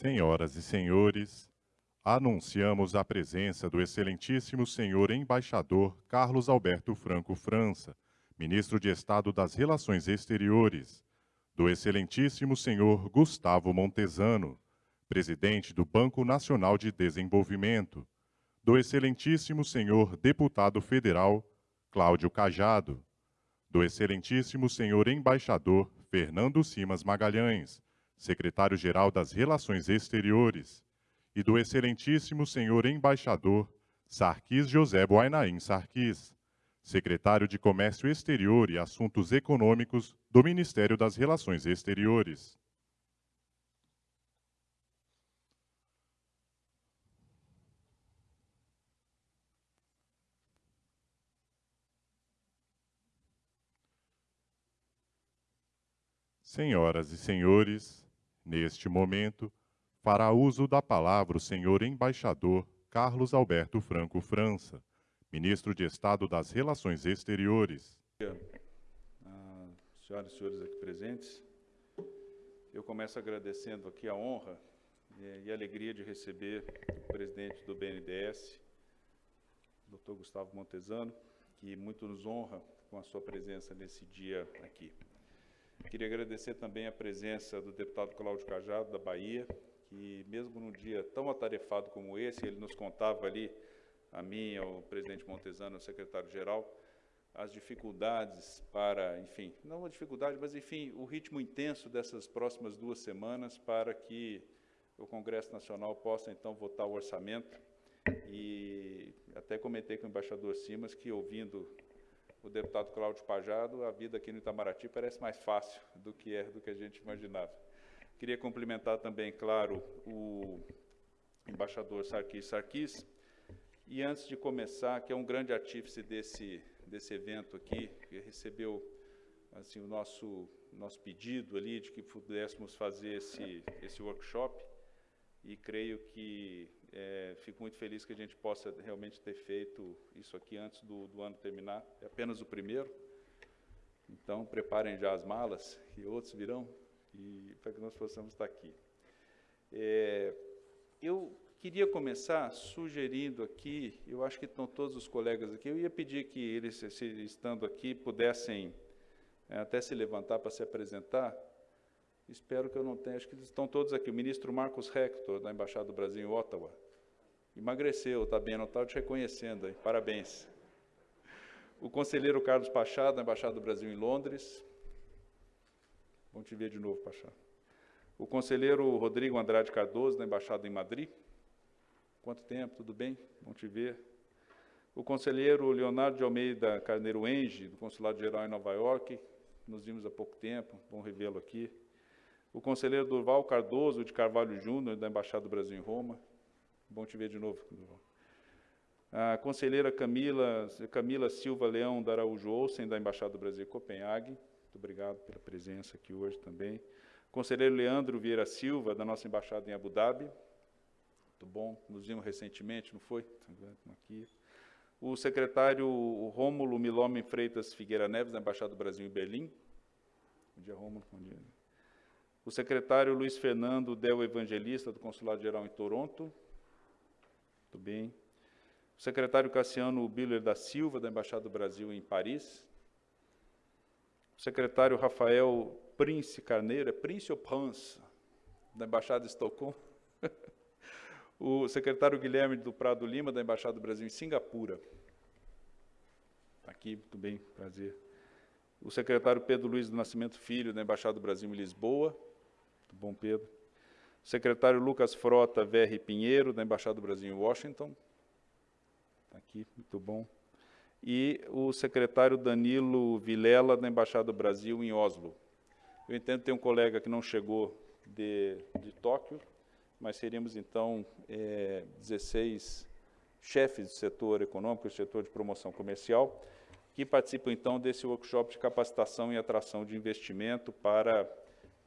Senhoras e senhores, anunciamos a presença do excelentíssimo senhor embaixador Carlos Alberto Franco França, ministro de Estado das Relações Exteriores, do excelentíssimo senhor Gustavo Montesano, presidente do Banco Nacional de Desenvolvimento, do excelentíssimo senhor deputado federal Cláudio Cajado, do excelentíssimo senhor embaixador Fernando Simas Magalhães, secretário-geral das Relações Exteriores, e do excelentíssimo senhor embaixador Sarkis José Boainaim Sarkis, secretário de Comércio Exterior e Assuntos Econômicos do Ministério das Relações Exteriores. Senhoras e senhores, neste momento, fará uso da palavra o senhor embaixador Carlos Alberto Franco França, ministro de Estado das Relações Exteriores. Ah, senhoras e senhores aqui presentes, eu começo agradecendo aqui a honra eh, e a alegria de receber o presidente do BNDES, Dr. Gustavo Montesano, que muito nos honra com a sua presença nesse dia aqui. Queria agradecer também a presença do deputado Cláudio Cajado, da Bahia, que mesmo num dia tão atarefado como esse, ele nos contava ali, a mim, ao presidente Montesano, ao secretário-geral, as dificuldades para, enfim, não a dificuldade, mas enfim, o ritmo intenso dessas próximas duas semanas para que o Congresso Nacional possa então votar o orçamento. E até comentei com o embaixador Simas que ouvindo o deputado Cláudio Pajado, a vida aqui no Itamaraty parece mais fácil do que é do que a gente imaginava. Queria cumprimentar também, claro, o embaixador Sarkis Sarkis, e antes de começar, que é um grande artífice desse, desse evento aqui, que recebeu assim, o nosso, nosso pedido ali de que pudéssemos fazer esse, esse workshop, e creio que é, fico muito feliz que a gente possa realmente ter feito isso aqui antes do, do ano terminar. É apenas o primeiro. Então, preparem já as malas, e outros virão, e para que nós possamos estar aqui. É, eu queria começar sugerindo aqui, eu acho que estão todos os colegas aqui, eu ia pedir que eles, estando aqui, pudessem é, até se levantar para se apresentar, Espero que eu não tenha, acho que estão todos aqui. O ministro Marcos Hector, da Embaixada do Brasil em Ottawa. Emagreceu, está bem, não está te reconhecendo, parabéns. O conselheiro Carlos Pachá, da Embaixada do Brasil em Londres. Bom te ver de novo, Pachá. O conselheiro Rodrigo Andrade Cardoso, da Embaixada em Madrid. Quanto tempo, tudo bem? Bom te ver. O conselheiro Leonardo de Almeida Carneiro Enge, do Consulado Geral em Nova York. Nos vimos há pouco tempo, bom revê-lo aqui o conselheiro Durval Cardoso de Carvalho Júnior, da Embaixada do Brasil em Roma. Bom te ver de novo, Durval. A conselheira Camila, Camila Silva Leão da Araújo Olsen, da Embaixada do Brasil em Copenhague. Muito obrigado pela presença aqui hoje também. Conselheiro Leandro Vieira Silva, da nossa Embaixada em Abu Dhabi. Muito bom, nos vimos recentemente, não foi? Aqui. O secretário Rômulo Milome Freitas Figueira Neves, da Embaixada do Brasil em Berlim. Bom dia, Rômulo. Bom dia o secretário Luiz Fernando Del Evangelista, do Consulado Geral em Toronto. Muito bem. O secretário Cassiano Biller da Silva, da Embaixada do Brasil em Paris. O secretário Rafael Prince Carneiro, é Prince ou Prince, da Embaixada de Estocolmo. o secretário Guilherme do Prado Lima, da Embaixada do Brasil em Singapura. Está aqui, muito bem, prazer. O secretário Pedro Luiz do Nascimento Filho, da Embaixada do Brasil em Lisboa. Muito bom, Pedro. secretário Lucas Frota VR Pinheiro, da Embaixada do Brasil em Washington. Está aqui, muito bom. E o secretário Danilo Vilela, da Embaixada do Brasil em Oslo. Eu entendo que tem um colega que não chegou de, de Tóquio, mas seríamos, então, é, 16 chefes do setor econômico e setor de promoção comercial, que participam, então, desse workshop de capacitação e atração de investimento para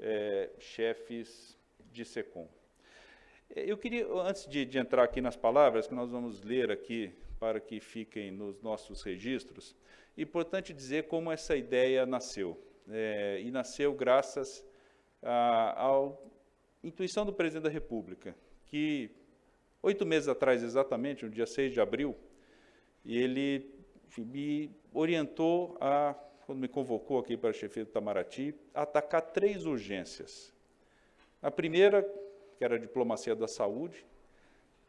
é, chefes de SECOM. Eu queria, antes de, de, entrar aqui nas palavras, que nós vamos ler aqui para que fiquem nos nossos registros, importante dizer como essa ideia nasceu. É, e nasceu graças ao intuição do presidente da República, que oito meses atrás, exatamente, no dia 6 de abril, ele enfim, me orientou a, quando me convocou aqui para a chefia do Itamaraty, atacar três urgências. A primeira, que era a diplomacia da saúde,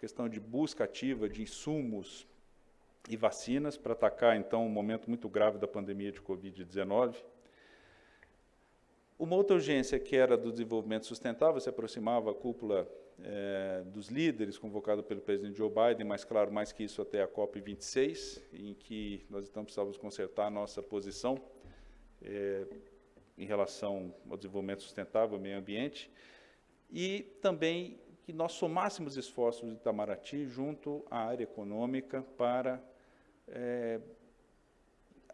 questão de busca ativa de insumos e vacinas para atacar, então, um momento muito grave da pandemia de Covid-19. Uma outra urgência que era do desenvolvimento sustentável, se aproximava a cúpula é, dos líderes convocado pelo presidente Joe Biden, mas claro, mais que isso até a COP26, em que nós então precisávamos consertar a nossa posição é, em relação ao desenvolvimento sustentável, meio ambiente, e também que nós somássemos esforços de Itamaraty junto à área econômica para é,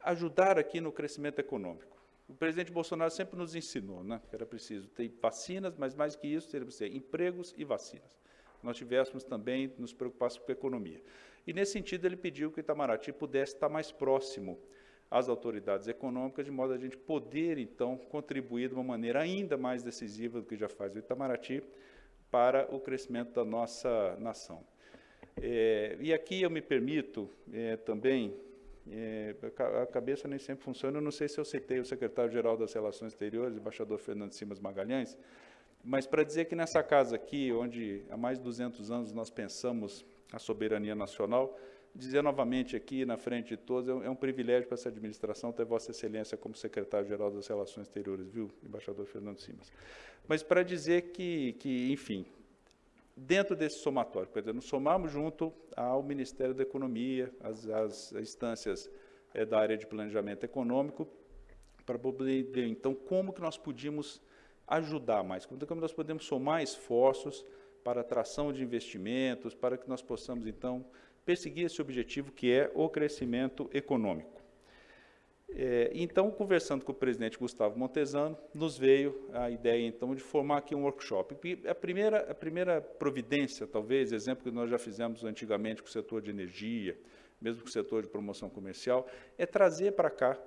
ajudar aqui no crescimento econômico. O presidente Bolsonaro sempre nos ensinou né, que era preciso ter vacinas, mas mais que isso, teria que ser empregos e vacinas. Nós tivéssemos também nos preocupados com a economia. E, nesse sentido, ele pediu que o Itamaraty pudesse estar mais próximo às autoridades econômicas, de modo a gente poder, então, contribuir de uma maneira ainda mais decisiva do que já faz o Itamaraty para o crescimento da nossa nação. É, e aqui eu me permito é, também é, a cabeça nem sempre funciona. Eu não sei se eu citei o secretário-geral das Relações Exteriores, embaixador Fernando Simas Magalhães, mas para dizer que nessa casa aqui, onde há mais de 200 anos nós pensamos a soberania nacional, dizer novamente aqui, na frente de todos, é um, é privilégio para essa administração ter Vossa Excelência como secretário-geral das Relações Exteriores, viu, embaixador Fernando Simas. Mas para dizer que, que enfim, dentro desse somatório, quer dizer, nos somamos junto ao Ministério da Economia, as, as instâncias é, da área de planejamento econômico, para poder ver, então, como que nós podíamos ajudar mais, como que nós podemos somar esforços para atração de investimentos, para que nós possamos, então, perseguir esse objetivo que é o crescimento econômico. É, então, conversando com o presidente Gustavo Montesano, nos veio a ideia, então, de formar aqui um workshop. A primeira, a primeira providência, talvez, exemplo que nós já fizemos antigamente com o setor de energia, mesmo com o setor de promoção comercial, é trazer para cá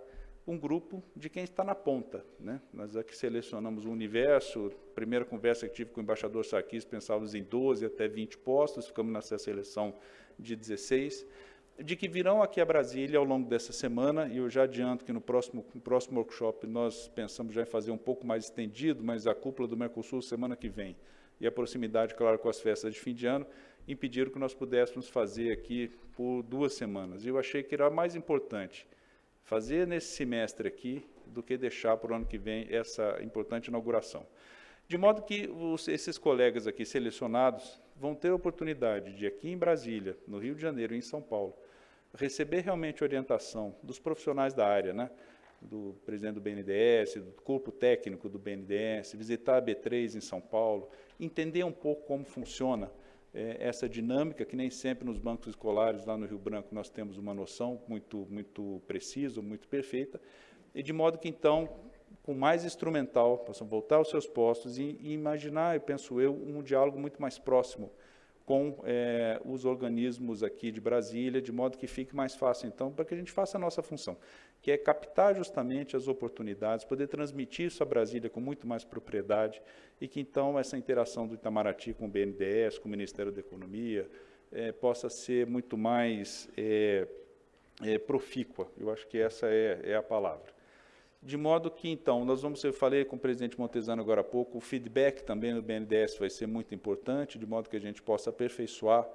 um grupo de quem está na ponta. Né? Nós aqui selecionamos um universo, primeira conversa que tive com o embaixador Sarkis, pensávamos em 12 até 20 postos, ficamos nessa seleção de 16, de que virão aqui a Brasília ao longo dessa semana, e eu já adianto que no próximo, no próximo workshop nós pensamos já em fazer um pouco mais estendido, mas a cúpula do Mercosul semana que vem, e a proximidade, claro, com as festas de fim de ano, impediram que nós pudéssemos fazer aqui por duas semanas. E eu achei que era mais importante fazer nesse semestre aqui do que deixar para o ano que vem essa importante inauguração. De modo que os, esses colegas aqui selecionados vão ter a oportunidade de, aqui em Brasília, no Rio de Janeiro e em São Paulo, receber realmente orientação dos profissionais da área, né? do presidente do BNDES, do corpo técnico do BNDES, visitar a B3 em São Paulo, entender um pouco como funciona é, essa dinâmica, que nem sempre nos bancos escolares lá no Rio Branco nós temos uma noção muito, muito precisa, muito perfeita, e de modo que então, com mais instrumental, possam voltar aos seus postos e, e imaginar, eu penso eu, um diálogo muito mais próximo com é, os organismos aqui de Brasília, de modo que fique mais fácil, então, para que a gente faça a nossa função, que é captar justamente as oportunidades, poder transmitir isso a Brasília com muito mais propriedade e que, então, essa interação do Itamaraty com o BNDES, com o Ministério da Economia, é, possa ser muito mais é, profícua. Eu acho que essa é, é a palavra. De modo que, então, nós vamos, eu falei com o presidente Montesano agora há pouco, o feedback também do BNDES vai ser muito importante, de modo que a gente possa aperfeiçoar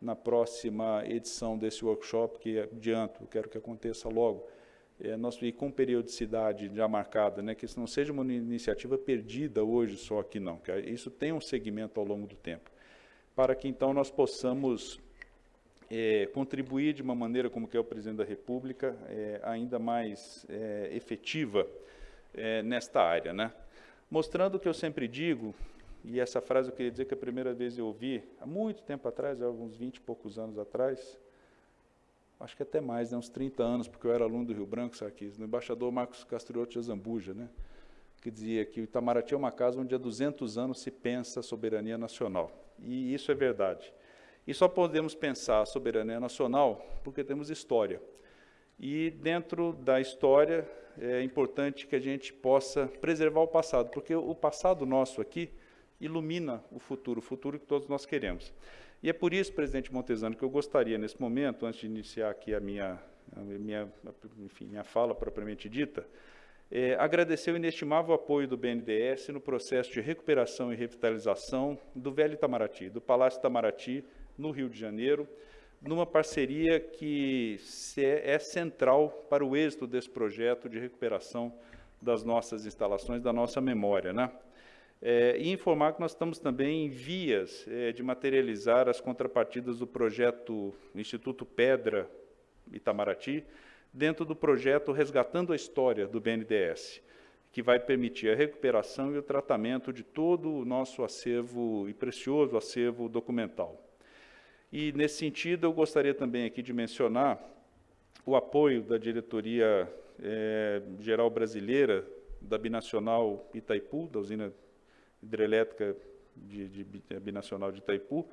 na próxima edição desse workshop, que adianto, quero que aconteça logo, é, nós, e com periodicidade já marcada, né, que isso não seja uma iniciativa perdida hoje só aqui não, que isso tem um segmento ao longo do tempo, para que então nós possamos é, contribuir de uma maneira como que é o presidente da República, é, ainda mais é, efetiva é, nesta área. Né? Mostrando o que eu sempre digo, e essa frase eu queria dizer que a primeira vez eu ouvi, há muito tempo atrás, há uns 20 e poucos anos atrás, acho que até mais, né, uns 30 anos, porque eu era aluno do Rio Branco, sabe, no embaixador Marcos Castriotti de Azambuja, né, que dizia que o Itamaraty é uma casa onde há 200 anos se pensa soberania nacional. E isso é verdade. E só podemos pensar soberania nacional porque temos história. E dentro da história é importante que a gente possa preservar o passado, porque o passado nosso aqui ilumina o futuro, o futuro que todos nós queremos. E é por isso, presidente Montesano, que eu gostaria, nesse momento, antes de iniciar aqui a minha, a minha, enfim, minha fala propriamente dita, é, agradecer o inestimável apoio do BNDES no processo de recuperação e revitalização do Velho Itamaraty, do Palácio Itamaraty, no Rio de Janeiro, numa parceria que é central para o êxito desse projeto de recuperação das nossas instalações, da nossa memória. Né? É, e informar que nós estamos também em vias é, de materializar as contrapartidas do projeto Instituto Pedra Itamaraty, dentro do projeto Resgatando a História do BNDES, que vai permitir a recuperação e o tratamento de todo o nosso acervo e precioso acervo documental. E, nesse sentido, eu gostaria também aqui de mencionar o apoio da Diretoria é, Geral Brasileira da Binacional Itaipu, da usina hidrelétrica de, de, de Binacional de Itaipu,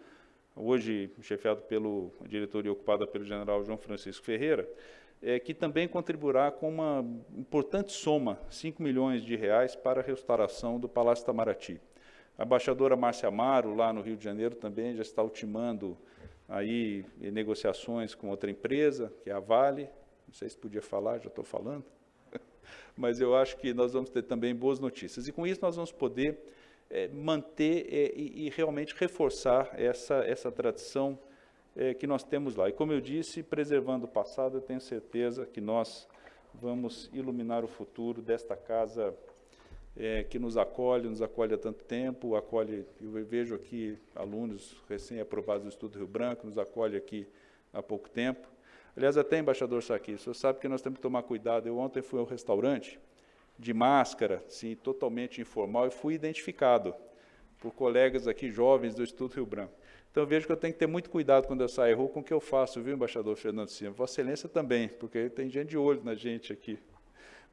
hoje chefiado pela diretoria ocupada pelo general João Francisco Ferreira, é, que também contribuirá com uma importante soma, 5 milhões de reais, para a restauração do Palácio Itamaraty. A embaixadora Márcia Amaro, lá no Rio de Janeiro, também já está ultimando aí negociações com outra empresa, que é a Vale, não sei se podia falar, já estou falando, mas eu acho que nós vamos ter também boas notícias. E com isso nós vamos poder é, manter é, e, e, realmente reforçar essa, essa tradição é, que nós temos lá. E como eu disse, preservando o passado, eu tenho certeza que nós vamos iluminar o futuro desta casa é, que nos acolhe, nos acolhe há tanto tempo, acolhe, eu vejo aqui alunos recém-aprovados do Estudo Rio Branco, nos acolhe aqui há pouco tempo. Aliás, até embaixador Saqui, o senhor sabe que nós temos que tomar cuidado. Eu ontem fui ao restaurante, de máscara, sim, totalmente informal, e fui identificado por colegas aqui jovens do Estudo Rio Branco. Então, vejo que eu tenho que ter muito cuidado quando eu saio rua com o que eu faço, viu, embaixador Fernando Silva? Vossa Excelência também, porque tem gente de olho na gente aqui.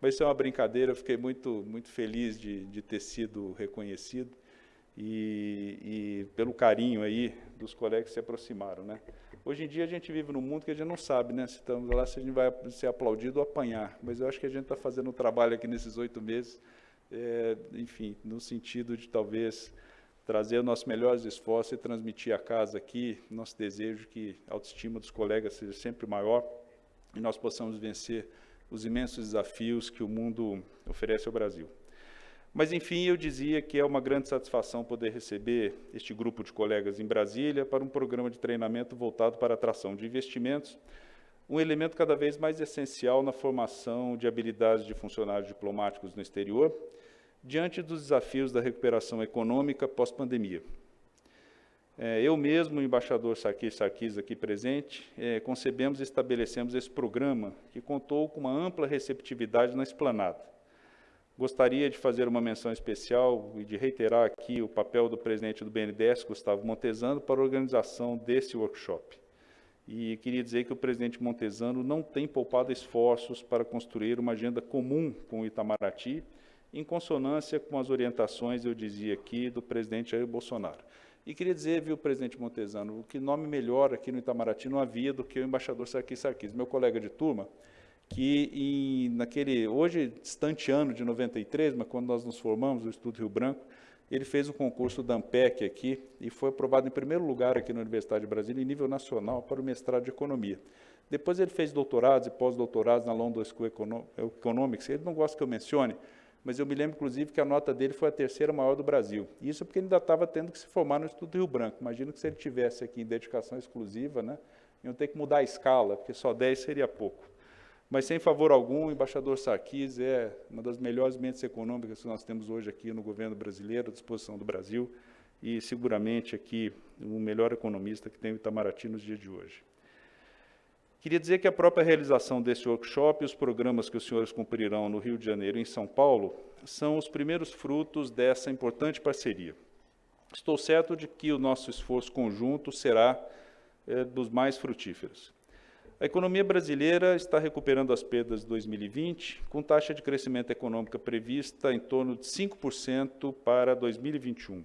Mas isso é uma brincadeira, eu fiquei muito, muito feliz de, de ter sido reconhecido e, e, pelo carinho aí dos colegas que se aproximaram. Né? Hoje em dia a gente vive num mundo que a gente não sabe né, se estamos lá, se a gente vai ser aplaudido ou apanhar, mas eu acho que a gente está fazendo um trabalho aqui nesses oito meses, é, enfim, no sentido de talvez trazer os nossos melhores esforços e transmitir a casa aqui, nosso desejo que a autoestima dos colegas seja sempre maior e nós possamos vencer os imensos desafios que o mundo oferece ao Brasil. Mas, enfim, eu dizia que é uma grande satisfação poder receber este grupo de colegas em Brasília para um programa de treinamento voltado para a atração de investimentos, um elemento cada vez mais essencial na formação de habilidades de funcionários diplomáticos no exterior, diante dos desafios da recuperação econômica pós-pandemia. É, eu mesmo, o embaixador Sarkis Sarkis aqui presente, é, concebemos e estabelecemos esse programa, que contou com uma ampla receptividade na esplanada. Gostaria de fazer uma menção especial e de reiterar aqui o papel do presidente do BNDES, Gustavo Montesano, para a organização desse workshop. E queria dizer que o presidente Montesano não tem poupado esforços para construir uma agenda comum com o Itamaraty, em consonância com as orientações, eu dizia aqui, do presidente Jair Bolsonaro. E queria dizer, viu, presidente Montesano, que nome melhor aqui no Itamaraty não havia do que o embaixador Sarkis Sarkis, meu colega de turma, que em, naquele, hoje, distante ano de 93, mas quando nós nos formamos, o Estudo Rio Branco, ele fez o concurso da AMPEC aqui e foi aprovado em primeiro lugar aqui na Universidade de Brasília, em nível nacional, para o mestrado de Economia. Depois ele fez doutorados e pós-doutorados na London School Economics. Ele não gosta que eu mencione, mas eu me lembro, inclusive, que a nota dele foi a terceira maior do Brasil. Isso porque ele ainda estava tendo que se formar no Estudo Rio Branco. Imagino que se ele tivesse aqui em dedicação exclusiva, né, iam ter que mudar a escala, porque só 10 seria pouco. Mas, sem favor algum, o embaixador Sarkis é uma das melhores mentes econômicas que nós temos hoje aqui no governo brasileiro, à disposição do Brasil, e seguramente aqui o melhor economista que tem o Itamaraty nos dias de hoje. Queria dizer que a própria realização desse workshop e os programas que os senhores cumprirão no Rio de Janeiro e em São Paulo são os primeiros frutos dessa importante parceria. Estou certo de que o nosso esforço conjunto será é, dos mais frutíferos. A economia brasileira está recuperando as perdas de 2020, com taxa de crescimento econômica prevista em torno de 5% para 2021.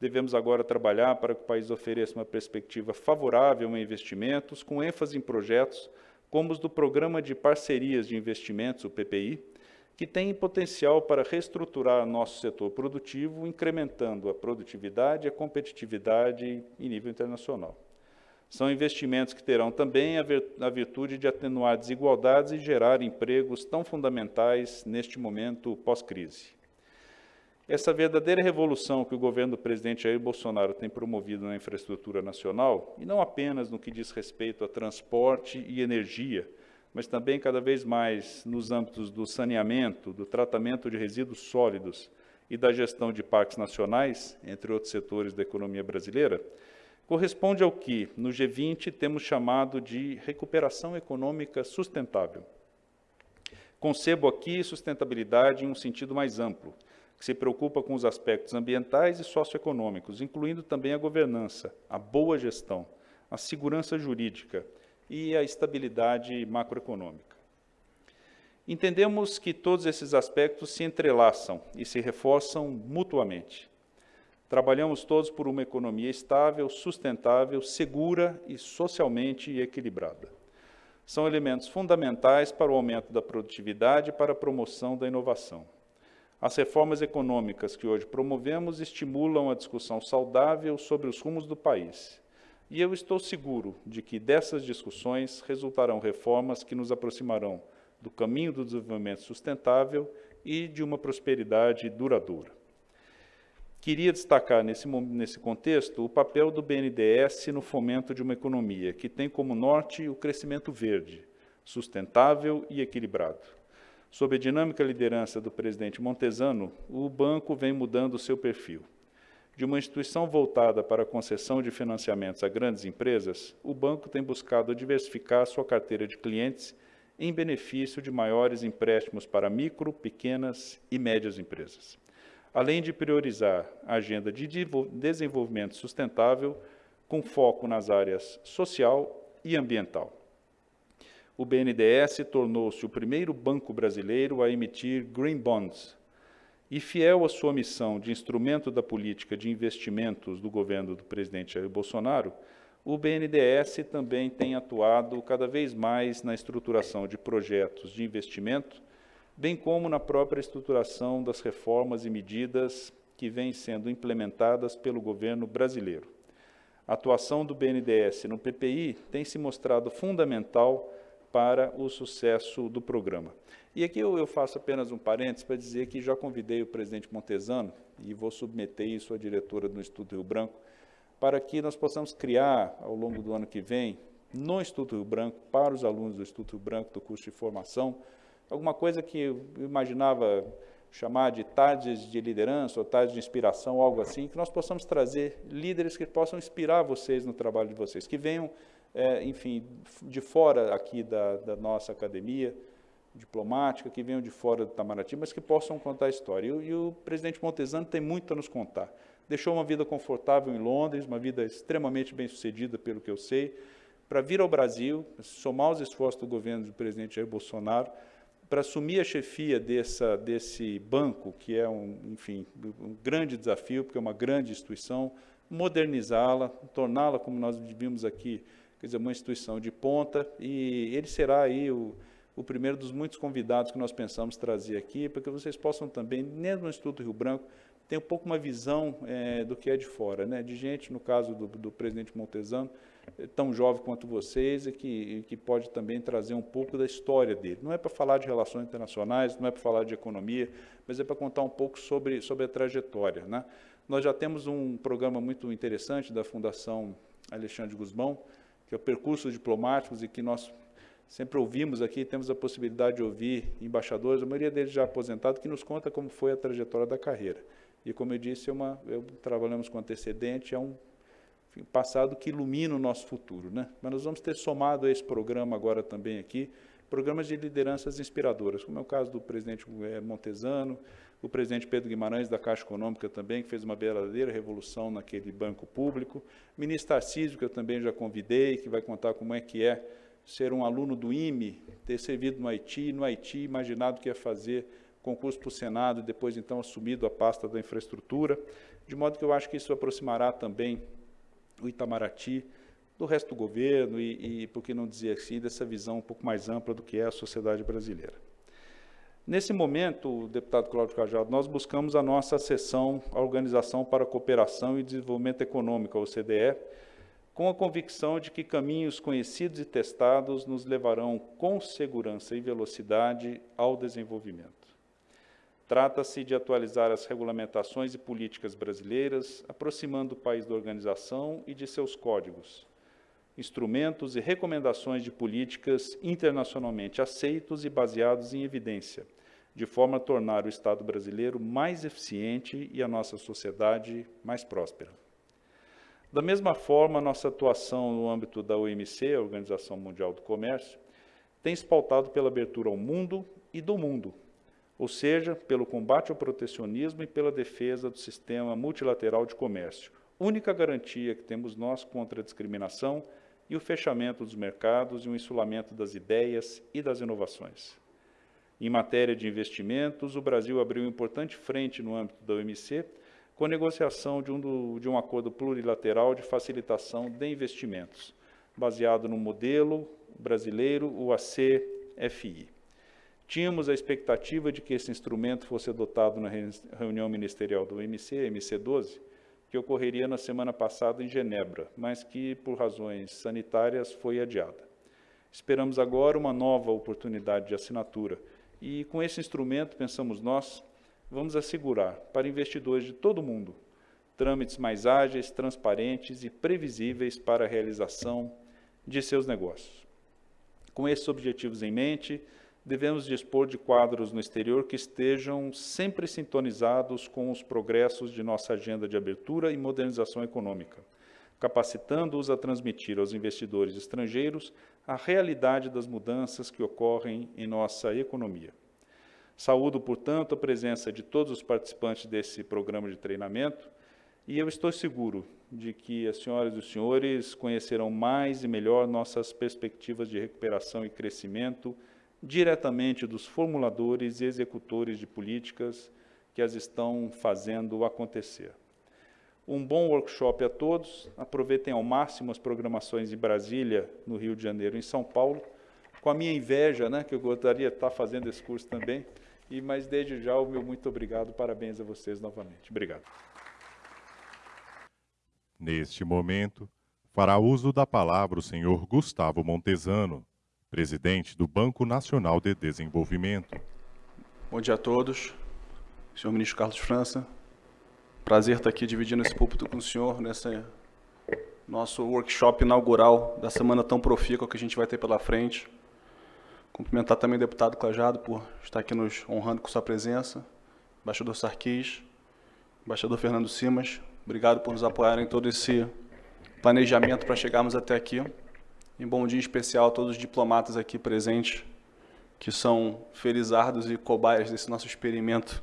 Devemos agora trabalhar para que o país ofereça uma perspectiva favorável a investimentos, com ênfase em projetos como os do Programa de Parcerias de Investimentos, o PPI, que tem potencial para reestruturar nosso setor produtivo, incrementando a produtividade e a competitividade em nível internacional. São investimentos que terão também a virtude de atenuar desigualdades e gerar empregos tão fundamentais neste momento pós-crise. Essa verdadeira revolução que o governo do presidente Jair Bolsonaro tem promovido na infraestrutura nacional, e não apenas no que diz respeito a transporte e energia, mas também cada vez mais nos âmbitos do saneamento, do tratamento de resíduos sólidos e da gestão de parques nacionais, entre outros setores da economia brasileira, corresponde ao que, no G20, temos chamado de recuperação econômica sustentável. Concebo aqui sustentabilidade em um sentido mais amplo, que se preocupa com os aspectos ambientais e socioeconômicos, incluindo também a governança, a boa gestão, a segurança jurídica, e a estabilidade macroeconômica. Entendemos que todos esses aspectos se entrelaçam e se reforçam mutuamente. Trabalhamos todos por uma economia estável, sustentável, segura e socialmente equilibrada. São elementos fundamentais para o aumento da produtividade e para a promoção da inovação. As reformas econômicas que hoje promovemos estimulam a discussão saudável sobre os rumos do país e eu estou seguro de que dessas discussões resultarão reformas que nos aproximarão do caminho do desenvolvimento sustentável e de uma prosperidade duradoura. Queria destacar nesse, nesse contexto o papel do BNDES no fomento de uma economia que tem como norte o crescimento verde, sustentável e equilibrado. Sob a dinâmica liderança do presidente Montesano, o banco vem mudando seu perfil. De uma instituição voltada para a concessão de financiamentos a grandes empresas, o banco tem buscado diversificar sua carteira de clientes em benefício de maiores empréstimos para micro, pequenas e médias empresas, além de priorizar a agenda de desenvolvimento sustentável com foco nas áreas social e ambiental. O BNDES tornou-se o primeiro banco brasileiro a emitir Green Bonds, e fiel à sua missão de instrumento da política de investimentos do governo do presidente Jair Bolsonaro, o BNDES também tem atuado cada vez mais na estruturação de projetos de investimento, bem como na própria estruturação das reformas e medidas que vêm sendo implementadas pelo governo brasileiro. A atuação do BNDES no PPI tem se mostrado fundamental para o sucesso do programa. E aqui eu, faço apenas um parênteses para dizer que já convidei o presidente Montesano, e vou submeter isso à diretora do Instituto Rio Branco, para que nós possamos criar, ao longo do ano que vem, no Instituto Rio Branco, para os alunos do Instituto Rio Branco, do curso de formação, alguma coisa que eu imaginava chamar de tardes de liderança ou tardes de inspiração, algo assim, que nós possamos trazer líderes que possam inspirar vocês no trabalho de vocês, que venham, é, enfim, de fora aqui da, da nossa academia, diplomática, que venham de fora do Itamaraty, mas que possam contar a história. E, e, o presidente Montesano tem muito a nos contar. Deixou uma vida confortável em Londres, uma vida extremamente bem sucedida, pelo que eu sei, para vir ao Brasil, somar os esforços do governo do presidente Jair Bolsonaro, para assumir a chefia dessa, desse banco, que é um, enfim, um grande desafio, porque é uma grande instituição, modernizá-la, torná-la, como nós vimos aqui, quer dizer, uma instituição de ponta, e ele será aí o, o primeiro dos muitos convidados que nós pensamos trazer aqui, para que vocês possam também, mesmo no Instituto Rio Branco, ter um pouco uma visão é, do que é de fora, né? de gente, no caso do, do presidente Montesano, é, tão jovem quanto vocês e que, que pode também trazer um pouco da história dele. Não é para falar de relações internacionais, não é para falar de economia, mas é para contar um pouco sobre, sobre a trajetória. Né? Nós já temos um programa muito interessante da Fundação Alexandre Guzmão, que é o Percursos Diplomáticos, e que nós sempre ouvimos aqui, temos a possibilidade de ouvir embaixadores, a maioria deles já aposentados, que nos conta como foi a trajetória da carreira. E como eu disse, é uma, eu, trabalhamos com antecedente, é um enfim, passado que ilumina o nosso futuro. Né? Mas nós vamos ter somado a esse programa agora também aqui, programas de lideranças inspiradoras, como é o caso do presidente eh, Montesano, o presidente Pedro Guimarães da Caixa Econômica também, que fez uma verdadeira revolução naquele banco público, o ministro Tarcísio, que eu também já convidei, que vai contar como é que é ser um aluno do IME, ter servido no Haiti, no Haiti imaginado que ia fazer concurso para o Senado e depois então assumido a pasta da infraestrutura, de modo que eu acho que isso aproximará também o Itamaraty do resto do governo e, e por que não dizer assim, dessa visão um pouco mais ampla do que é a sociedade brasileira. Nesse momento, deputado Cláudio Cajado, nós buscamos a nossa sessão, a Organização para a Cooperação e Desenvolvimento Econômico, a OCDE, com a convicção de que caminhos conhecidos e testados nos levarão com segurança e velocidade ao desenvolvimento. Trata-se de atualizar as regulamentações e políticas brasileiras, aproximando o país da organização e de seus códigos, instrumentos e recomendações de políticas internacionalmente aceitos e baseados em evidência, de forma a tornar o Estado brasileiro mais eficiente e a nossa sociedade mais próspera. Da mesma forma, nossa atuação no âmbito da OMC, a Organização Mundial do Comércio, tem se pautado pela abertura ao mundo e do mundo, ou seja, pelo combate ao protecionismo e pela defesa do sistema multilateral de comércio, única garantia que temos nós contra a discriminação e o fechamento dos mercados e o insulamento das ideias e das inovações. Em matéria de investimentos, o Brasil abriu importante frente no âmbito da OMC com a negociação de um, do, de um acordo plurilateral de facilitação de investimentos, baseado no modelo brasileiro, o ACFI. Tínhamos a expectativa de que esse instrumento fosse adotado na reunião ministerial do MC, MC12, que ocorreria na semana passada em Genebra, mas que, por razões sanitárias, foi adiada. Esperamos agora uma nova oportunidade de assinatura e, com esse instrumento, pensamos nós, vamos assegurar para investidores de todo o mundo trâmites mais ágeis, transparentes e previsíveis para a realização de seus negócios. Com esses objetivos em mente, devemos dispor de quadros no exterior que estejam sempre sintonizados com os progressos de nossa agenda de abertura e modernização econômica, capacitando-os a transmitir aos investidores estrangeiros a realidade das mudanças que ocorrem em nossa economia. Saúdo, portanto, a presença de todos os participantes desse programa de treinamento e eu estou seguro de que as senhoras e os senhores conhecerão mais e melhor nossas perspectivas de recuperação e crescimento diretamente dos formuladores e executores de políticas que as estão fazendo acontecer. Um bom workshop a todos. Aproveitem ao máximo as programações em Brasília, no Rio de Janeiro e em São Paulo. Com a minha inveja, né, que eu gostaria de estar fazendo esse curso também. E, mas desde já o meu muito obrigado, parabéns a vocês novamente. Obrigado. Neste momento, fará uso da palavra o senhor Gustavo Montesano, presidente do Banco Nacional de Desenvolvimento. Bom dia a todos. Senhor Ministro Carlos França, prazer estar aqui dividindo esse púlpito com o senhor nesse nosso workshop inaugural da semana tão profícua que a gente vai ter pela frente. Cumprimentar também o deputado Clajado por estar aqui nos honrando com sua presença, embaixador Sarquis, embaixador Fernando Simas, obrigado por nos apoiarem em todo esse planejamento para chegarmos até aqui. Em bom dia especial a todos os diplomatas aqui presentes, que são felizardos e cobaias desse nosso experimento,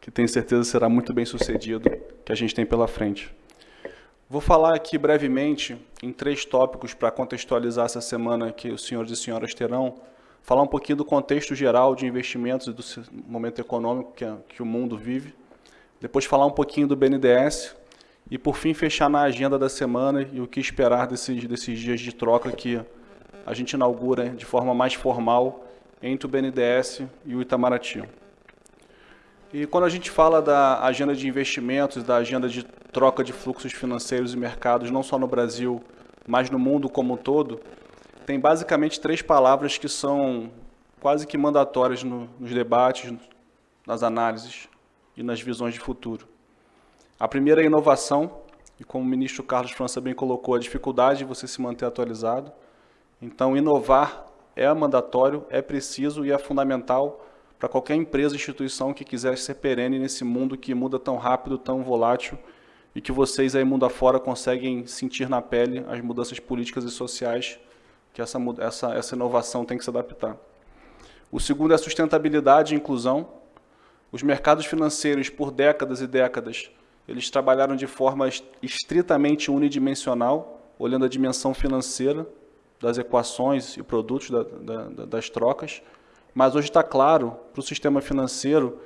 que tenho certeza será muito bem sucedido, que a gente tem pela frente. Vou falar aqui brevemente em três tópicos para contextualizar essa semana que os senhores e senhoras terão, falar um pouquinho do contexto geral de investimentos e do momento econômico que, que o mundo vive, depois falar um pouquinho do BNDES, e, por fim, fechar na agenda da semana e o que esperar desses, desses dias de troca que a gente inaugura de forma mais formal entre o BNDES e o Itamaraty. E quando a gente fala da agenda de investimentos, da agenda de troca de fluxos financeiros e mercados, não só no Brasil, mas no mundo como um todo, tem basicamente três palavras que são quase que mandatórias no, nos debates, nas análises e nas visões de futuro. A primeira é a inovação, e como o ministro Carlos França bem colocou, a dificuldade de você se manter atualizado. Então, inovar é mandatório, é preciso e é fundamental para qualquer empresa, instituição que quiser ser perene nesse mundo que muda tão rápido, tão volátil, e que vocês aí mundo afora conseguem sentir na pele as mudanças políticas e sociais que essa, essa, essa inovação tem que se adaptar. O segundo é a sustentabilidade e inclusão. Os mercados financeiros, por décadas e décadas, eles trabalharam de forma estritamente unidimensional, olhando a dimensão financeira das equações e produtos da, da, das trocas, mas hoje está claro para o sistema financeiro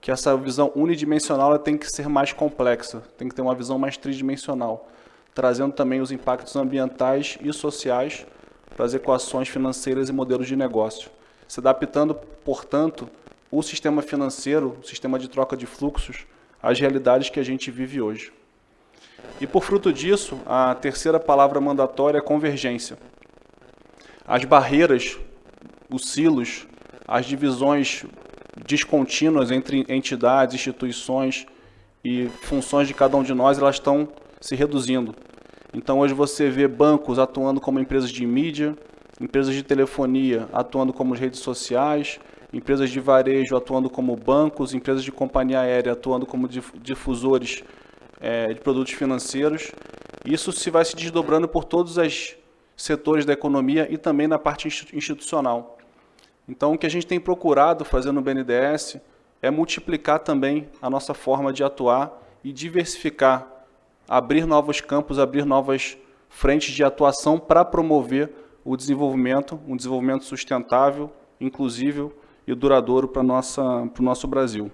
que essa visão unidimensional tem que ser mais complexa, tem que ter uma visão mais tridimensional, trazendo também os impactos ambientais e sociais para as equações financeiras e modelos de negócio, se adaptando, portanto, o sistema financeiro, o sistema de troca de fluxos, às realidades que a gente vive hoje. E por fruto disso, a terceira palavra mandatória é convergência. As barreiras, os silos, as divisões descontínuas entre entidades, instituições e funções de cada um de nós, elas estão se reduzindo. Então hoje você vê bancos atuando como empresas de mídia, empresas de telefonia atuando como redes sociais, empresas de varejo atuando como bancos, empresas de companhia aérea atuando como difusores é, de produtos financeiros. Isso se vai se desdobrando por todos os setores da economia e também na parte institucional. Então, o que a gente tem procurado fazer no BNDES é multiplicar também a nossa forma de atuar e diversificar, abrir novos campos, abrir novas frentes de atuação para promover o desenvolvimento, um desenvolvimento sustentável, inclusível e duradouro para o nosso Brasil.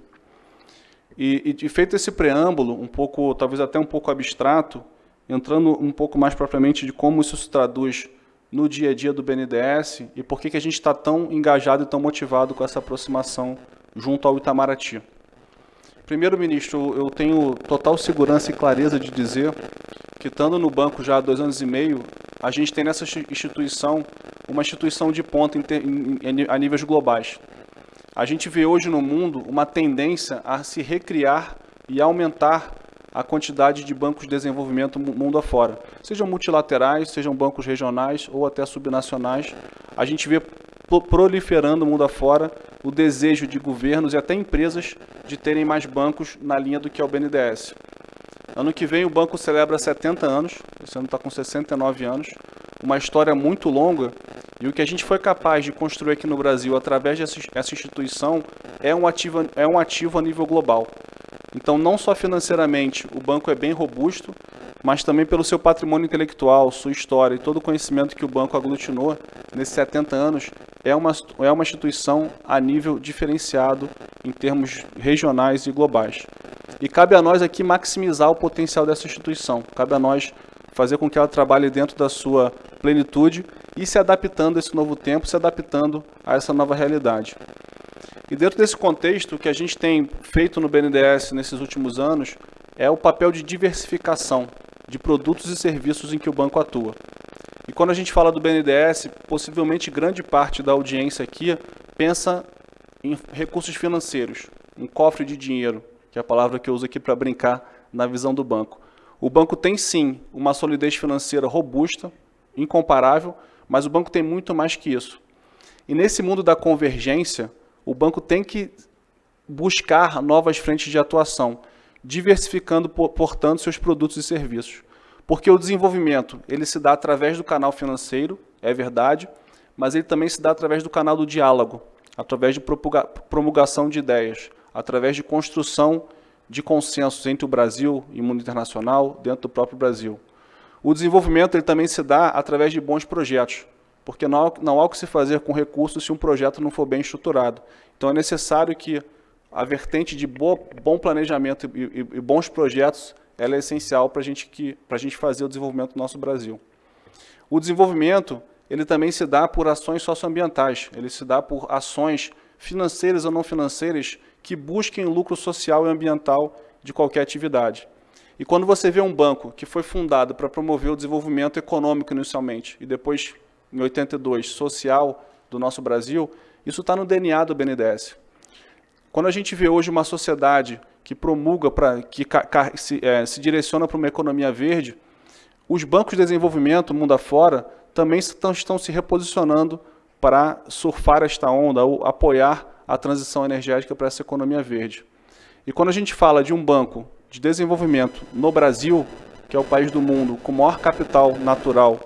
E, e, feito esse preâmbulo, um pouco, talvez até um pouco abstrato, entrando um pouco mais propriamente de como isso se traduz no dia a dia do BNDES e por que, que a gente está tão engajado e tão motivado com essa aproximação junto ao Itamaraty. Primeiro, ministro, eu tenho total segurança e clareza de dizer que, estando no banco já há dois anos e meio, a gente tem nessa instituição uma instituição de ponta a níveis globais. A gente vê hoje no mundo uma tendência a se recriar e aumentar a quantidade de bancos de desenvolvimento mundo afora. Sejam multilaterais, sejam bancos regionais ou até subnacionais. A gente vê proliferando mundo afora o desejo de governos e até empresas de terem mais bancos na linha do que é o BNDES. Ano que vem o banco celebra 70 anos, esse ano está com 69 anos, uma história muito longa e o que a gente foi capaz de construir aqui no Brasil através dessa instituição é um ativo, é um ativo a nível global. Então, não só financeiramente, o banco é bem robusto, mas também pelo seu patrimônio intelectual, sua história e todo o conhecimento que o banco aglutinou nesses 70 anos, é uma, é uma instituição a nível diferenciado em termos regionais e globais. E cabe a nós aqui maximizar o potencial dessa instituição, cabe a nós fazer com que ela trabalhe dentro da sua plenitude e se adaptando a esse novo tempo, se adaptando a essa nova realidade. E dentro desse contexto, o que a gente tem feito no BNDES nesses últimos anos é o papel de diversificação de produtos e serviços em que o banco atua. E quando a gente fala do BNDES, possivelmente grande parte da audiência aqui pensa em recursos financeiros, um cofre de dinheiro, que é a palavra que eu uso aqui para brincar na visão do banco. O banco tem sim uma solidez financeira robusta, incomparável, mas o banco tem muito mais que isso. E nesse mundo da convergência, o banco tem que buscar novas frentes de atuação, diversificando, portanto, seus produtos e serviços. Porque o desenvolvimento ele se dá através do canal financeiro, é verdade, mas ele também se dá através do canal do diálogo, através de promulgação de ideias, através de construção de consensos entre o Brasil e o mundo internacional, dentro do próprio Brasil. O desenvolvimento ele também se dá através de bons projetos, porque não há, não há o que se fazer com recursos se um projeto não for bem estruturado. Então é necessário que a vertente de boa, bom planejamento e, e, e, bons projetos ela é essencial para gente a gente fazer o desenvolvimento do nosso Brasil. O desenvolvimento ele também se dá por ações socioambientais, ele se dá por ações financeiras ou não financeiras que busquem lucro social e ambiental de qualquer atividade. E quando você vê um banco que foi fundado para promover o desenvolvimento econômico inicialmente e depois, em 82, social do nosso Brasil, isso está no DNA do BNDES. Quando a gente vê hoje uma sociedade que promulga, pra, que se, é, se direciona para uma economia verde, os bancos de desenvolvimento, mundo afora, também estão, estão se reposicionando para surfar esta onda, ou apoiar a transição energética para essa economia verde. E quando a gente fala de um banco de desenvolvimento no Brasil, que é o país do mundo com maior capital natural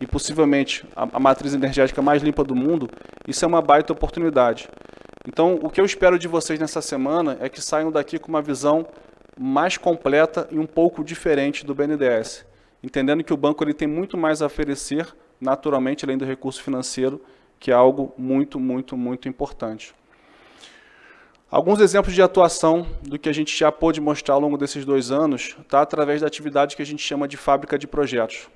e possivelmente a, a matriz energética mais limpa do mundo, isso é uma baita oportunidade. Então, o que eu espero de vocês nessa semana é que saiam daqui com uma visão mais completa e um pouco diferente do BNDES, entendendo que o banco ele tem muito mais a oferecer, naturalmente, além do recurso financeiro, que é algo muito, muito, muito importante. Alguns exemplos de atuação do que a gente já pôde mostrar ao longo desses dois anos está através da atividade que a gente chama de fábrica de projetos.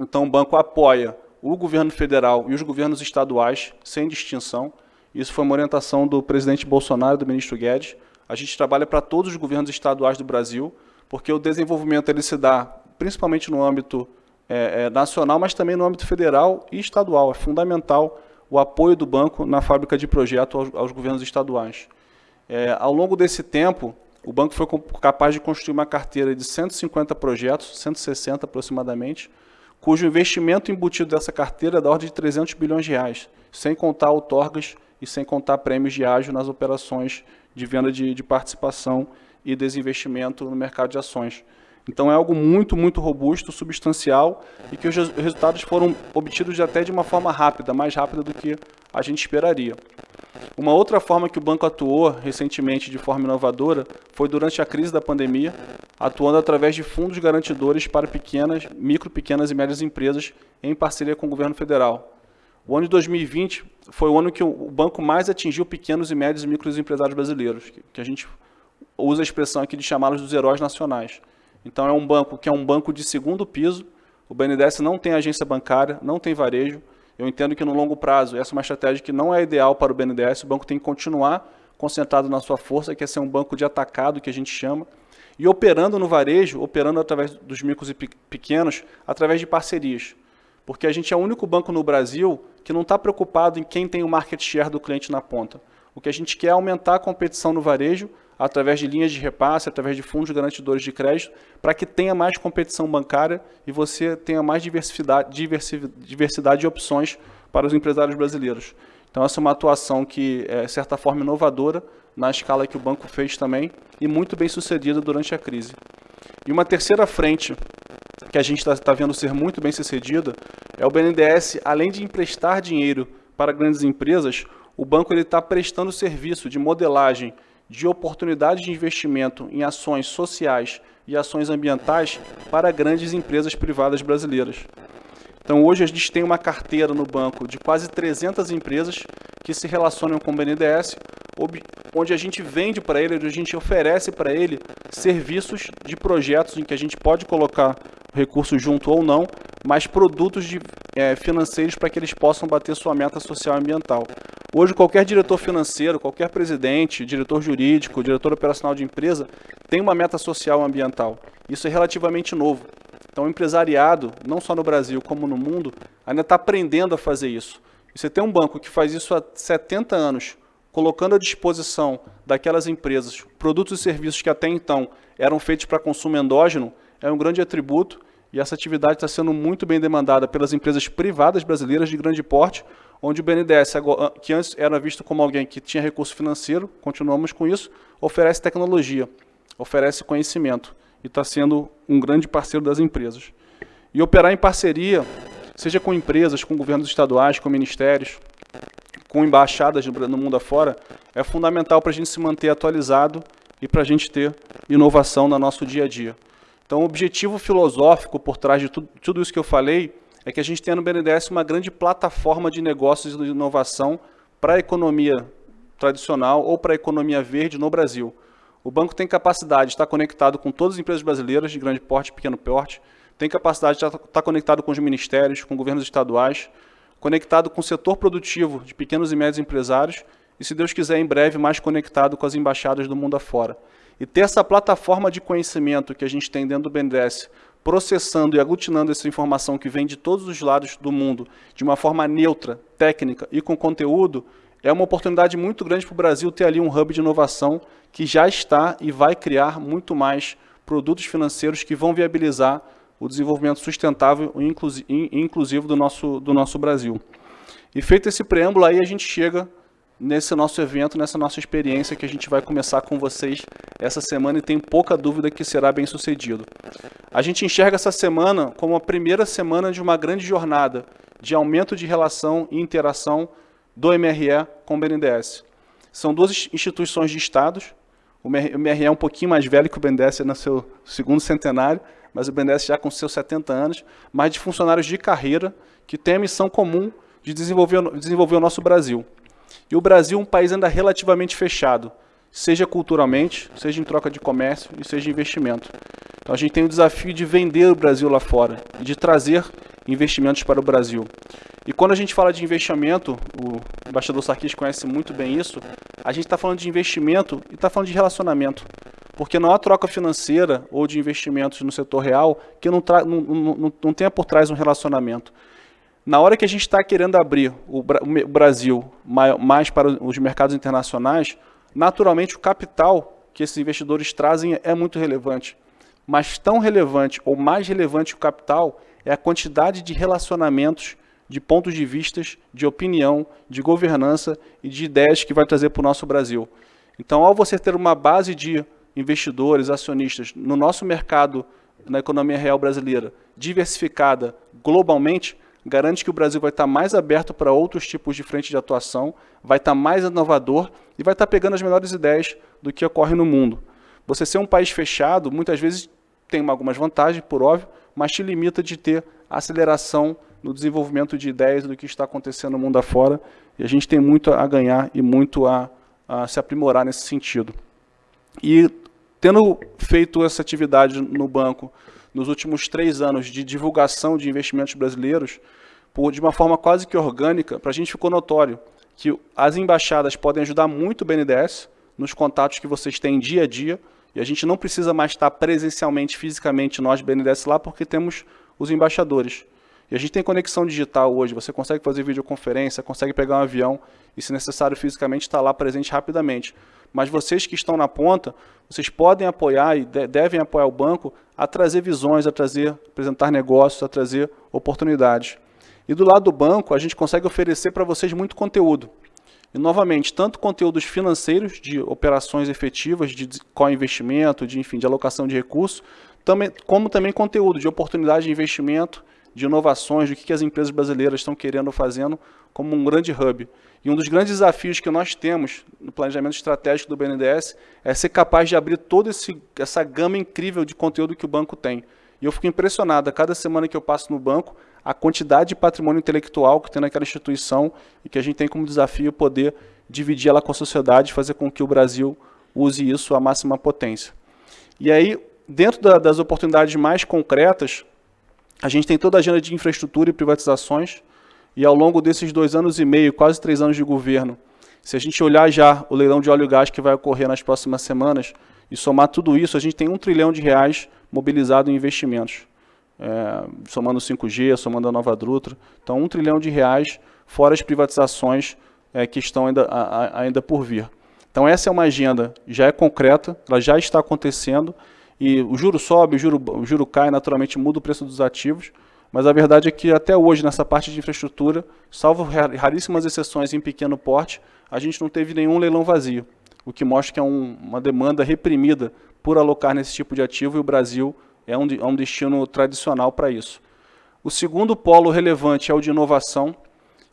Então, o banco apoia o governo federal e os governos estaduais, sem distinção, Isso foi uma orientação do presidente Bolsonaro e do ministro Guedes. A gente trabalha para todos os governos estaduais do Brasil, porque o desenvolvimento ele se dá principalmente no âmbito é, é, nacional, mas também no âmbito federal e estadual. É fundamental o apoio do banco na fábrica de projeto aos, aos governos estaduais. É, ao longo desse tempo, o banco foi capaz de construir uma carteira de 150 projetos, 160 aproximadamente, cujo investimento embutido dessa carteira é da ordem de 300 bilhões de reais, sem contar outorgas e sem contar prêmios de ágio nas operações de venda de, de participação e desinvestimento no mercado de ações. Então é algo muito, muito robusto, substancial e que os resultados foram obtidos até de uma forma rápida, mais rápida do que a gente esperaria. Uma outra forma que o banco atuou recentemente de forma inovadora foi durante a crise da pandemia, atuando através de fundos garantidores para pequenas, micro, pequenas e médias empresas em parceria com o governo federal. O ano de 2020 foi o ano que o banco mais atingiu pequenos e médios e micros empresários brasileiros, que a gente usa a expressão aqui de chamá-los dos heróis nacionais. Então é um banco que é um banco de segundo piso. O BNDES não tem agência bancária, não tem varejo. Eu entendo que no longo prazo essa é uma estratégia que não é ideal para o BNDES. O banco tem que continuar concentrado na sua força, que é ser um banco de atacado, que a gente chama, e operando no varejo, operando através dos micros e pequenos, através de parcerias. Porque a gente é o único banco no Brasil que não está preocupado em quem tem o market share do cliente na ponta. O que a gente quer é aumentar a competição no varejo através de linhas de repasse, através de fundos garantidores de crédito, para que tenha mais competição bancária e você tenha mais diversidade, de opções para os empresários brasileiros. Então, essa é uma atuação que é, de certa forma, inovadora, na escala que o banco fez também, e muito bem sucedida durante a crise. E uma terceira frente que a gente está tá vendo ser muito bem sucedida é o BNDES, além de emprestar dinheiro para grandes empresas, o banco está prestando serviço de modelagem de oportunidades de investimento em ações sociais e ações ambientais para grandes empresas privadas brasileiras. Então, hoje a gente tem uma carteira no banco de quase 300 empresas que se relacionam com o BNDES, onde a gente vende para ele, onde a gente oferece para ele serviços de projetos em que a gente pode colocar recursos junto ou não, mas produtos de, é, financeiros para que eles possam bater sua meta social e ambiental. Hoje, qualquer diretor financeiro, qualquer presidente, diretor jurídico, diretor operacional de empresa, tem uma meta social ambiental. Isso é relativamente novo. Então, o empresariado, não só no Brasil como no mundo, ainda está aprendendo a fazer isso. E você tem um banco que faz isso há 70 anos, colocando à disposição daquelas empresas produtos e serviços que até então eram feitos para consumo endógeno, é um grande atributo e essa atividade está sendo muito bem demandada pelas empresas privadas brasileiras de grande porte, onde o BNDES, que antes era visto como alguém que tinha recurso financeiro, continuamos com isso, oferece tecnologia, oferece conhecimento e está sendo um grande parceiro das empresas. E operar em parceria, seja com empresas, com governos estaduais, com ministérios, com embaixadas no mundo afora, é fundamental para a gente se manter atualizado e para a gente ter inovação no nosso dia a dia. Então, o objetivo filosófico por trás de tudo, tudo isso que eu falei é que a gente tenha no BNDES uma grande plataforma de negócios e de inovação para a economia tradicional ou para a economia verde no Brasil. O banco tem capacidade de estar conectado com todas as empresas brasileiras de grande porte e pequeno porte, tem capacidade de estar conectado com os ministérios, com governos estaduais, conectado com o setor produtivo de pequenos e médios empresários e, se Deus quiser, em breve, mais conectado com as embaixadas do mundo afora. E ter essa plataforma de conhecimento que a gente tem dentro do BNDES, processando e aglutinando essa informação que vem de todos os lados do mundo, de uma forma neutra, técnica e com conteúdo, é uma oportunidade muito grande para o Brasil ter ali um hub de inovação que já está e vai criar muito mais produtos financeiros que vão viabilizar o desenvolvimento sustentável e inclusivo do nosso, do nosso Brasil. E feito esse preâmbulo, aí a gente chega nesse nosso evento, nessa nossa experiência que a gente vai começar com vocês essa semana e tem pouca dúvida que será bem sucedido. A gente enxerga essa semana como a primeira semana de uma grande jornada de aumento de relação e interação do MRE com o BNDES. São duas instituições de estados, o MRE é um pouquinho mais velho que o BNDES, no seu segundo centenário, mas o BNDES já com seus 70 anos, mas de funcionários de carreira que têm a missão comum de desenvolver, desenvolver o nosso Brasil. E o Brasil é um país ainda relativamente fechado, seja culturalmente, seja em troca de comércio e seja investimento. Então a gente tem o desafio de vender o Brasil lá fora, de trazer investimentos para o Brasil. E quando a gente fala de investimento, o embaixador Sarkis conhece muito bem isso, a gente está falando de investimento e está falando de relacionamento. Porque não há troca financeira ou de investimentos no setor real que não, não, não, não tenha por trás um relacionamento. Na hora que a gente está querendo abrir o, Brasil mais para os mercados internacionais, naturalmente o capital que esses investidores trazem é muito relevante. Mas tão relevante ou mais relevante o capital é a quantidade de relacionamentos, de pontos de vistas, de opinião, de governança e de ideias que vai trazer para o nosso Brasil. Então, ao você ter uma base de investidores, acionistas no nosso mercado, na economia real brasileira, diversificada globalmente, garante que o Brasil vai estar mais aberto para outros tipos de frente de atuação, vai estar mais inovador e vai estar pegando as melhores ideias do que ocorre no mundo. Você ser um país fechado, muitas vezes tem algumas vantagens, por óbvio, mas te limita de ter aceleração no desenvolvimento de ideias do que está acontecendo no mundo afora, e a gente tem muito a ganhar e muito a, a se aprimorar nesse sentido. E tendo feito essa atividade no banco nos últimos três anos de divulgação de investimentos brasileiros, por, de uma forma quase que orgânica, para a gente ficou notório que as embaixadas podem ajudar muito o BNDES nos contatos que vocês têm dia a dia, e a gente não precisa mais estar presencialmente, fisicamente, nós, BNDES, lá, porque temos os embaixadores. E a gente tem conexão digital hoje, você consegue fazer videoconferência, consegue pegar um avião e, se necessário, fisicamente estar lá presente rapidamente. Mas vocês que estão na ponta, vocês podem apoiar e devem apoiar o banco a trazer visões, a trazer, apresentar negócios, a trazer oportunidades. E do lado do banco, a gente consegue oferecer para vocês muito conteúdo. E, novamente, tanto conteúdos financeiros, de operações efetivas, de co-investimento, de, enfim, de alocação de recursos, também, como também conteúdo de oportunidade de investimento, de inovações, do que, que as empresas brasileiras estão querendo fazendo como um grande hub. E um dos grandes desafios que nós temos no planejamento estratégico do BNDES é ser capaz de abrir toda essa gama incrível de conteúdo que o banco tem. E eu fico impressionado, a cada semana que eu passo no banco, a quantidade de patrimônio intelectual que tem naquela instituição e que a gente tem como desafio poder dividir ela com a sociedade e fazer com que o Brasil use isso à máxima potência. E aí, dentro da, das oportunidades mais concretas, a gente tem toda a agenda de infraestrutura e privatizações, e ao longo desses dois anos e meio, quase três anos de governo, se a gente olhar já o leilão de óleo e gás que vai ocorrer nas próximas semanas, e somar tudo isso, a gente tem um trilhão de reais mobilizado em investimentos. É, somando o 5G, somando a Nova Drutra. Então, um trilhão de reais, fora as privatizações é, que estão ainda, a, ainda por vir. Então, essa é uma agenda, já é concreta, ela já está acontecendo, e o juro sobe, o juro, o juro cai, naturalmente muda o preço dos ativos, mas a verdade é que até hoje, nessa parte de infraestrutura, salvo raríssimas exceções em pequeno porte, a gente não teve nenhum leilão vazio, o que mostra que é um, uma demanda reprimida por alocar nesse tipo de ativo e o Brasil é um, é um destino tradicional para isso. O segundo polo relevante é o de inovação,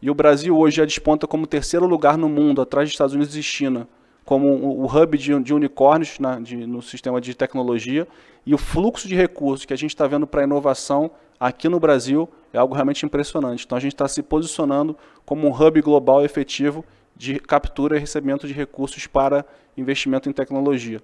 e o Brasil hoje já desponta como terceiro lugar no mundo, atrás dos Estados Unidos e China, como o hub de, de unicórnios na, de, no sistema de tecnologia, e o fluxo de recursos que a gente está vendo para inovação aqui no Brasil é algo realmente impressionante. Então a gente está se posicionando como um hub global efetivo de captura e recebimento de recursos para investimento em tecnologia.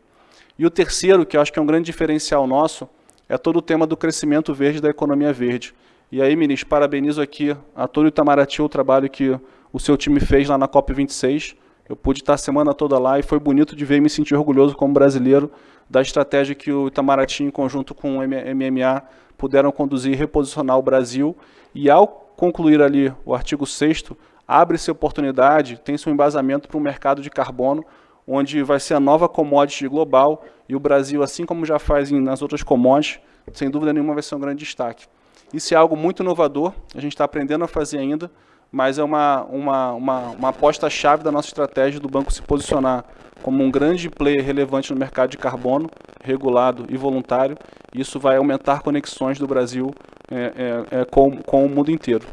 E o terceiro, que eu acho que é um grande diferencial nosso, é todo o tema do crescimento verde da economia verde. E aí, ministro, parabenizo aqui a todo o Itamaraty o trabalho que o seu time fez lá na COP26. Eu pude estar a semana toda lá e foi bonito de ver e me sentir orgulhoso como brasileiro da estratégia que o Itamaraty, em conjunto com o MMA, puderam conduzir e reposicionar o Brasil. E ao concluir ali o artigo 6 abre-se oportunidade, tem-se um embasamento para um mercado de carbono, onde vai ser a nova commodity global, e o Brasil, assim como já faz nas outras commodities, sem dúvida nenhuma vai ser um grande destaque. Isso é algo muito inovador, a gente está aprendendo a fazer ainda, mas é uma, uma, uma, uma aposta-chave da nossa estratégia do banco se posicionar como um grande player relevante no mercado de carbono, regulado e voluntário. Isso vai aumentar conexões do Brasil é, é, é, com, com o mundo inteiro.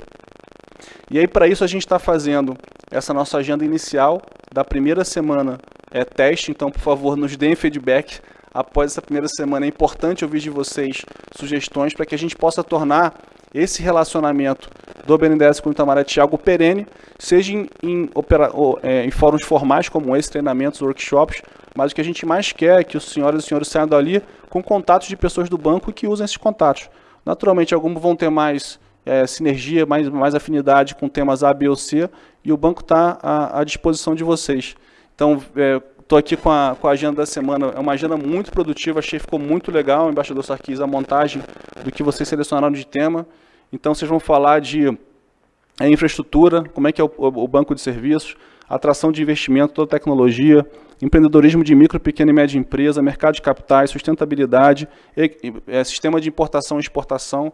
E aí, para isso, a gente está fazendo essa nossa agenda inicial da primeira semana é teste, então, por favor, nos deem feedback após essa primeira semana. É importante ouvir de vocês sugestões para que a gente possa tornar esse relacionamento do BNDES com o Itamaraty algo perene, seja em, em, opera, ou, é, em fóruns formais como esse, treinamentos, workshops, mas o que a gente mais quer é que os senhores e senhores saiam dali com contatos de pessoas do banco que usem esses contatos. Naturalmente, alguns vão ter mais é, sinergia, mais, mais afinidade com temas A, B ou C, e o banco está à, à disposição de vocês. Então, estou aqui com a, com a agenda da semana, é uma agenda muito produtiva, achei que ficou muito legal, embaixador Sarkis, a montagem do que vocês selecionaram de tema. Então, vocês vão falar de é, infraestrutura, como é que é o, o banco de serviços, atração de investimento, toda tecnologia, empreendedorismo de micro, pequena e média empresa, mercado de capitais, sustentabilidade, e, é, sistema de importação e exportação,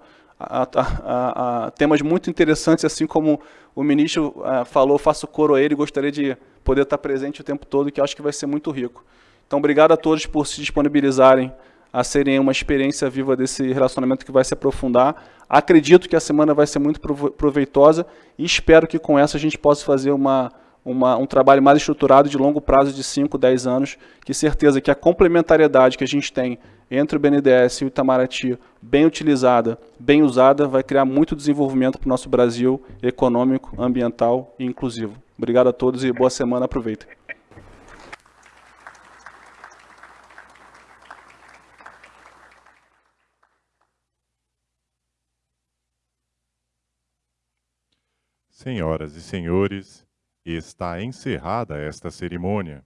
a, a, a, temas muito interessantes, assim como o ministro é, falou, faço coro a ele, gostaria de poder estar presente o tempo todo, que acho que vai ser muito rico. Então, obrigado a todos por se disponibilizarem a serem uma experiência viva desse relacionamento que vai se aprofundar. Acredito que a semana vai ser muito proveitosa e espero que com essa a gente possa fazer uma, uma, um trabalho mais estruturado de longo prazo de 5, 10 anos, que certeza que a complementariedade que a gente tem entre o BNDES e o Itamaraty, bem utilizada, bem usada, vai criar muito desenvolvimento para o nosso Brasil econômico, ambiental e inclusivo. Obrigado a todos e boa semana. Aproveitem. Senhoras e senhores, está encerrada esta cerimônia.